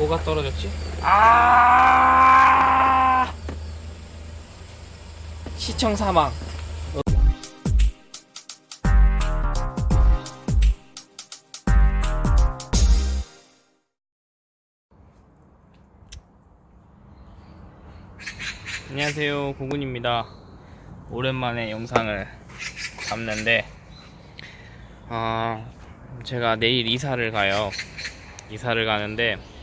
뭐가 떨어졌지? 아! 시청 사망. 안녕하세요. 고군입니다. 오랜만에 영상을 잡는데 아 제가 내일 이사를 가요. 이사를 가는데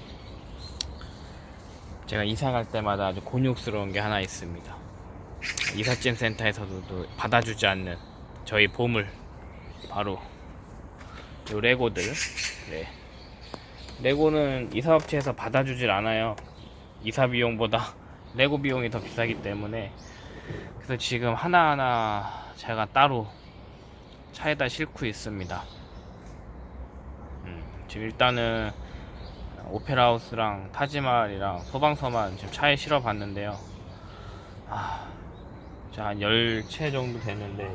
제가 이사 갈 때마다 아주 곤욕스러운 게 하나 있습니다. 이삿짐 센터에서도 또 받아주지 않는 저희 보물 바로 요 레고들. 네. 레고는 이사업체에서 받아주질 않아요. 이사 비용보다 레고 비용이 더 비싸기 때문에. 그래서 지금 하나하나 제가 따로 차에다 싣고 있습니다. 음, 지금 일단은 오페라하우스랑 타지말이랑 소방서만 지금 차에 실어 봤는데요. 아, 한 10채 정도 되는데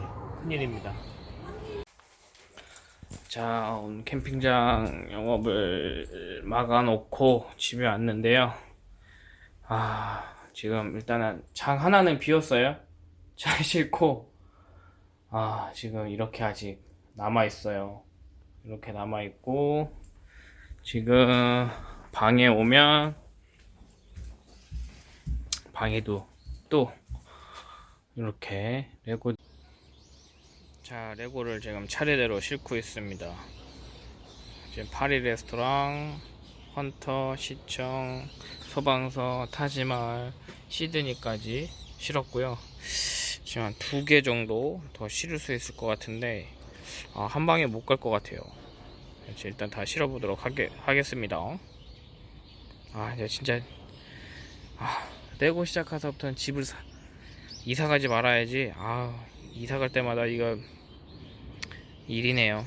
큰일입니다. 자 오늘 캠핑장 영업을 막아놓고 집에 왔는데요. 아 지금 일단은 장 하나는 비었어요. 차에 싣고. 아 지금 이렇게 아직 남아있어요. 이렇게 남아있고 지금 방에 오면 방에도 또 이렇게 레고 자 레고를 지금 차례대로 싣고 있습니다. 지금 파리 레스토랑 헌터 시청 소방서 타지말 시드니까지 실었고요. 지금 한 두 개 정도 더 실을 수 있을 것 같은데 아, 한 방에 못 갈 것 같아요 그래서 일단 다 실어보도록 하게, 하겠습니다. 아 이제 진짜 아, 레고 시작해서부터는 집을 사, 이사 가지 말아야지. 아 이사 갈 때마다 이거 일이네요.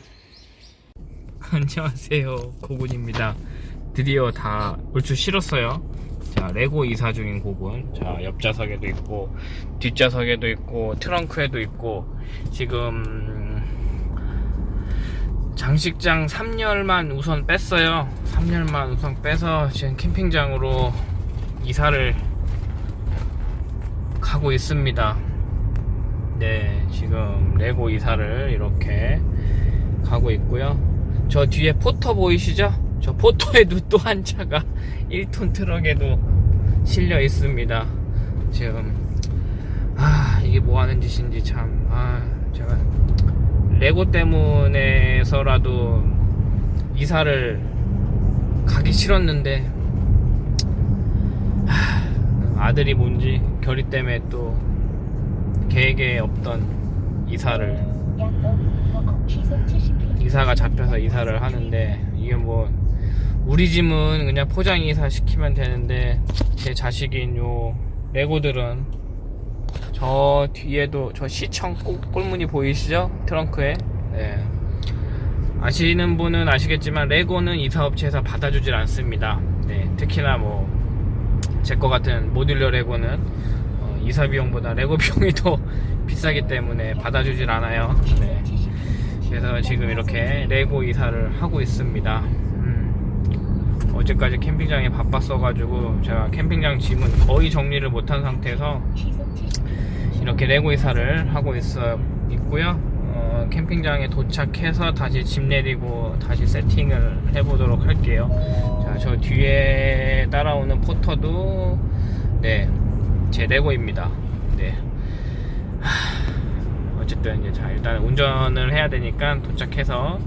안녕하세요 고군입니다. 드디어 다 얼추 실었어요. 자 레고 이사 중인 고군. 자 옆좌석에도 있고 뒷좌석에도 있고 트렁크에도 있고 지금 장식장 3열만 우선 뺐어요. 3열만 우선 빼서 지금 캠핑장으로 이사를 가고 있습니다. 네 지금 레고 이사를 이렇게 가고 있고요. 저 뒤에 포터 보이시죠? 저 포터에도 또 한 차가 1톤 트럭에도 실려 있습니다. 지금 아 이게 뭐 하는 짓인지 참아 레고 때문에서라도 이사를 가기 싫었는데 하, 아들이 뭔지 결의 때문에 또 계획에 없던 이사를 이사가 잡혀서 이사를 하는데 이게 뭐 우리 집은 그냥 포장 이사 시키면 되는데 제 자식인 요 레고들은 저 뒤에도 저 시청 꼴문이 보이시죠? 트렁크에 네. 아시는 분은 아시겠지만 레고는 이사업체에서 받아주질 않습니다 네, 특히나 뭐 제 거 같은 모듈러 레고는 어, 이사 비용보다 레고 비용이 더 비싸기 때문에 받아주질 않아요 네. 그래서 지금 이렇게 레고 이사를 하고 있습니다 음, 어제까지 캠핑장에 바빴어가지고 제가 캠핑장 짐은 거의 정리를 못한 상태에서 이렇게 레고 이사를 하고 있어 있고요. 어, 캠핑장에 도착해서 다시 짐 내리고 다시 세팅을 해보도록 할게요. 자 저 뒤에 따라오는 포터도 네 제 레고입니다. 네. 하, 어쨌든 이제 자 일단 운전을 해야 되니까 도착해서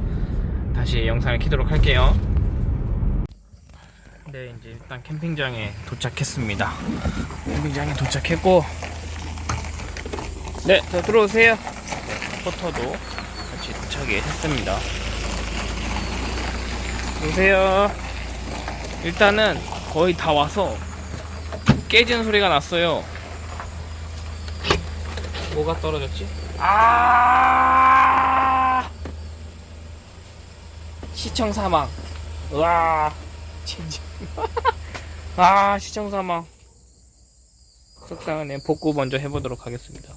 다시 영상을 키도록 할게요 네 이제 일단 캠핑장에 도착했습니다 캠핑장에 도착했고 네, 자 들어오세요. 네, 포터도 같이 도착이 했습니다. 보세요. 일단은 거의 다 와서 깨지는 소리가 났어요. 뭐가 떨어졌지? 아! 시청 사망. 와, 진짜. 아, 시청 사망. 속상하네. 복구 먼저 해보도록 하겠습니다.